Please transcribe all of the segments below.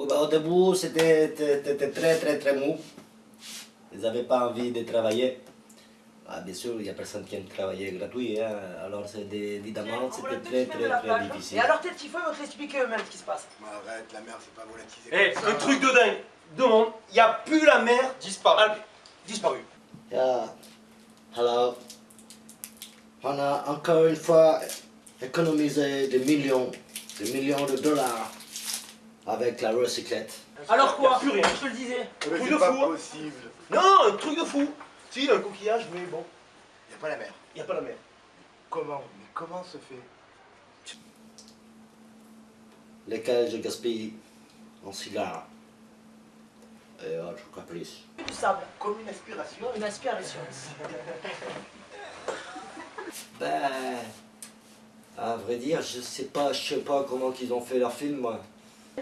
Oui, bah, au début, c'était très, très, très mou. Ils n'avaient pas envie de travailler. Ah, bien sûr, il n'y a personne qui aime travailler gratuit, hein. alors évidemment c'était très très très difficile. Et alors tes petits feux vont t'expliquer eux-mêmes ce qui se passe. Arrête, la mer c'est pas volatilisé. Eh, un truc de dingue Demande, il n'y a plus la mer disparue. disparu. Yeah. Alors, on a encore une fois économisé des millions, des millions de dollars avec la recyclette. Alors quoi plus rien. Je te le disais. Mais truc c'est de pas fou, hein. possible. Non, un truc de fou Si, un coquillage, mais bon, Y a pas la mer. il n'y a pas la mer. Comment Mais comment se fait? Lesquels je gaspille en cigares et autres caprices. Du sable. Comme une aspiration. Une aspiration. Ben, à vrai dire, je sais pas, je sais pas comment qu'ils ont fait leur film, moi.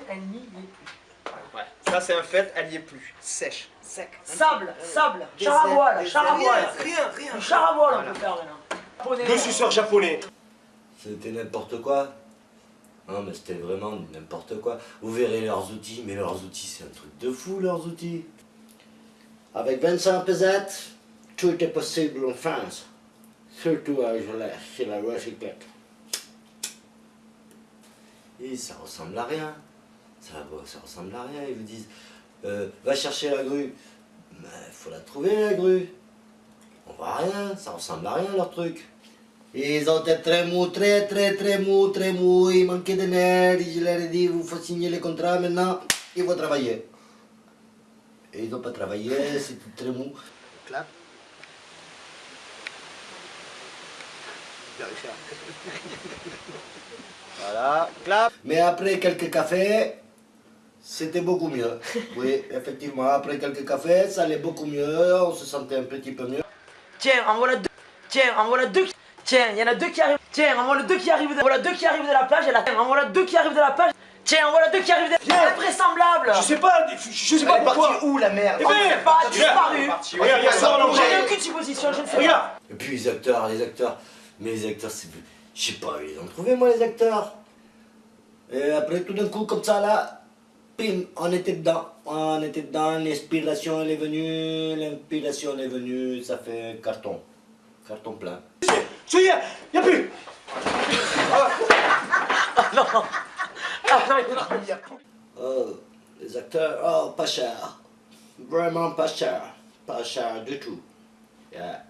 Elle n'y est plus. Ouais, ça c'est un fait, elle y est plus. Sèche, sec. Sable, sable, char à voile, char à voile. Rien, rien. Du char à voile on peut faire maintenant. Le suceur japonais. C'était n'importe quoi. Non, mais c'était vraiment n'importe quoi. Vous verrez leurs outils, mais leurs outils, c'est un truc de fou, leurs outils. Avec 25 pesettes, tout est possible en France. Surtout à Gelée, chez la recyclette. Et ça ressemble à rien. Ça, ça ressemble à rien. Ils vous disent, euh, va chercher la grue. Mais il faut la trouver, la grue. On voit rien, ça ressemble à rien, leur truc. Ils ont été très mous, très très très mous, très mous, ils manquaient de nerfs, je leur ai dit, vous faut signer les contrats maintenant, il faut travailler. Et ils n'ont pas travaillé, c'était très mou. Clap. Voilà, clap. Mais après quelques cafés, c'était beaucoup mieux. Oui, effectivement, après quelques cafés, ça allait beaucoup mieux, on se sentait un petit peu mieux. Tiens, en voilà deux. Tiens, en voilà deux. qui- Tiens, il y en a deux qui arrivent. Tiens, en voilà deux qui arrivent. De... En voilà deux qui arrivent de la plage. Et la... En voilà deux qui arrivent de la plage. Tiens, en voilà deux qui arrivent de... Tiens. Invraisemblable Je sais pas, je sais pas Elle est pourquoi. partie où la mer Eh On ne ben, pas, disparu. Regarde, il y a ça en J'ai aucune supposition, je ne sais pas. Regarde. Et puis les acteurs, les acteurs, mais les acteurs, c'est... Je sais pas, ils ont trouvé moi les acteurs. Et après tout d'un coup, comme ça là, pim, on était dedans. On était dedans, l'inspiration elle est venue, l'inspiration elle est venue, ça fait un carton. Carton plein. Ça y est, il n'y a plus. Oh, les acteurs, oh, pas cher. Vraiment pas cher. Pas cher du tout. Yeah.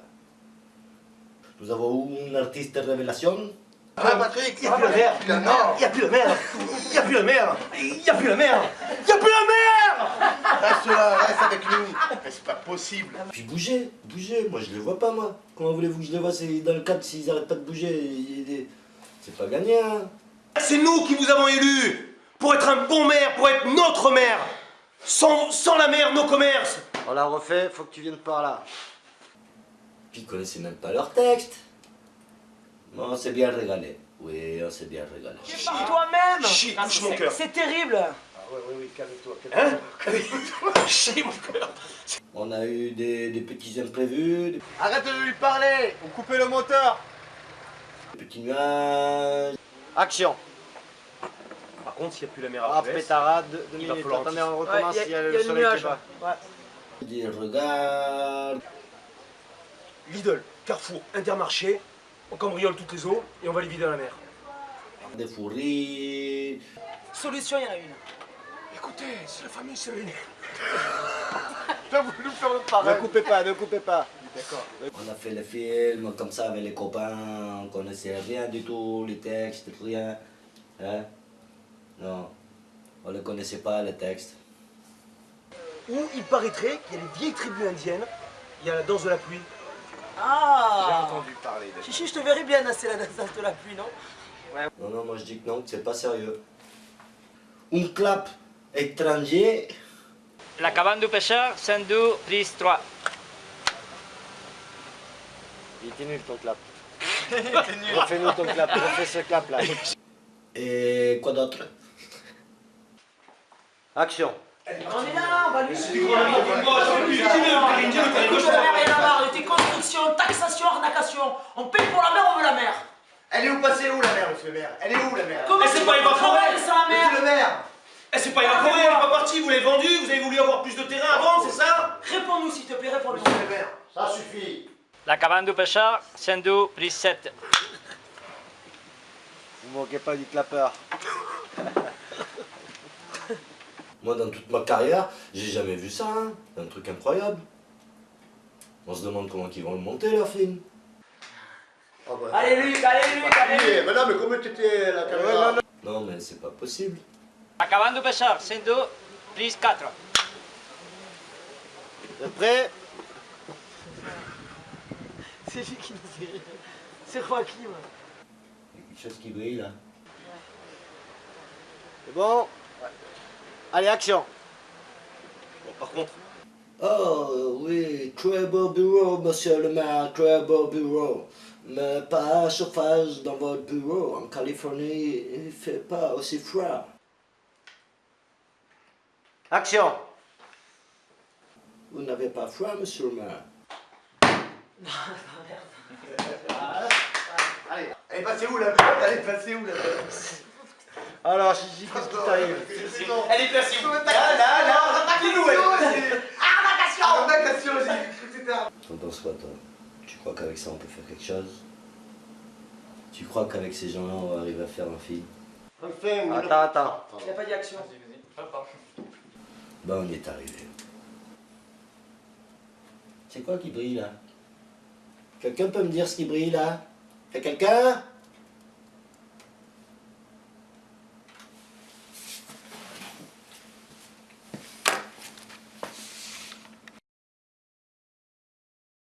Nous avons une artiste révélation. Ah Patrick Il n'y a plus la mer. Non Il n'y a plus la mer. Il n'y a plus la mer. Il n'y a plus la mer. Il n'y a plus la mer. Reste là, reste avec nous Mais c'est pas possible Puis bougez, bougez, moi je les vois pas moi. Comment voulez-vous que je les vois C'est dans le cadre s'ils arrêtent pas de bouger. C'est pas gagné hein. C'est nous qui vous avons élus pour être un bon maire, pour être notre maire. Sans, sans la mer, nos commerces. On l'a refait, faut que tu viennes par là. Puis ils connaissaient même pas leur texte. Non, on s'est bien régalé. Oui, on s'est bien régalé. Par toi-même. Chie, Ah, touche c'est- mon cœur. C'est terrible. Ah ouais, ouais, oui, calme-toi, Hein calme-toi Chie mon cœur. On a eu des, des petits imprévus, des Arrête de lui parler On coupait le moteur petits nuages. Action Par contre, s'il n'y a plus la mer Ah, à Brest, pétarade, deux minutes. Attendez, on Ouais, recommence s'il y a y a le le soleil nuage. qui bat. Ouais. des regards. Lidl, Carrefour, Intermarché, on cambriole toutes les eaux et on va les vider à la mer. des fous rires. Solution, il y en a une. Écoutez, c'est la famille Céline. T'as voulu faire le Ne coupez pas, ne coupez pas. D'accord. On a fait le film comme ça avec les copains, on connaissait rien du tout, les textes, rien. Hein? Non, on ne connaissait pas les textes. Où il paraîtrait qu'il y a les vieilles tribus indiennes, il y a la danse de la pluie. J'ai Ah entendu parler de Chichi, je te verrais bien danser la danse de la pluie, non Non, non, moi je dis que non, que c'est pas sérieux. Un clap étranger, La cabane du pêcheur, 102, prise 3. Il était nul ton clap. Refais-nous ton clap, refais ce clap là. et quoi d'autre Action On est là, on va lui suivre. Moi, je suis Écoute, la mer, il y en a marre de tes constructions, taxation. On paye pour la mer, on veut la mer. Elle est où passée où la mer, monsieur le maire? Elle est où la mer? Comment c'est pas évaporé. la mer? Monsieur le maire Eh, c'est pas évaporé, elle est pas sorti, vous l'avez vendu, vous avez voulu avoir plus de terrain vendre, c'est ça? Réponds-nous s'il te plaît, réponds-nous. Monsieur le maire, ça suffit. La cabane du pêcheur, 112 plus 7. Vous moquez pas du clapeur. Moi, dans toute ma carrière, j'ai jamais vu ça. Hein. C'est un truc incroyable. On se demande comment ils vont le monter, leur film. Ah bah, Allez Luc, allez Luc, allez Luc. Mais non, mais comment t'étais la caméra Non, mais c'est pas possible. La cabane du pêcheur, 112 plus 4. Vous êtes prêts? C'est lui qui nous fait. C'est Joachim. Il y a quelque chose qui brille, là. C'est bon? Allez, action Bon, par contre, Oh, oui, très beau bureau, monsieur le maire, très beau bureau. Mais pas chauffage dans votre bureau. En Californie, il fait pas aussi froid. Action Vous n'avez pas froid, monsieur le maire Allez, elle est passée où la boîte Elle est passée où la boîte Alors, Gigi, qu'est-ce qui t'arrive elle est placée où Là, là, là, dis-nous, elle Arnacation j'ai cru que c'était un- T'en penses quoi, toi Tu crois qu'avec ça, on peut faire quelque chose? Tu crois qu'avec ces gens-là, on va arriver à faire un film? Attends, attends. Il n'y a pas dit action. Bah, on y est arrivé. C'est quoi qui brille, là? Quelqu'un peut me dire ce qui brille, là? Y'a quelqu'un?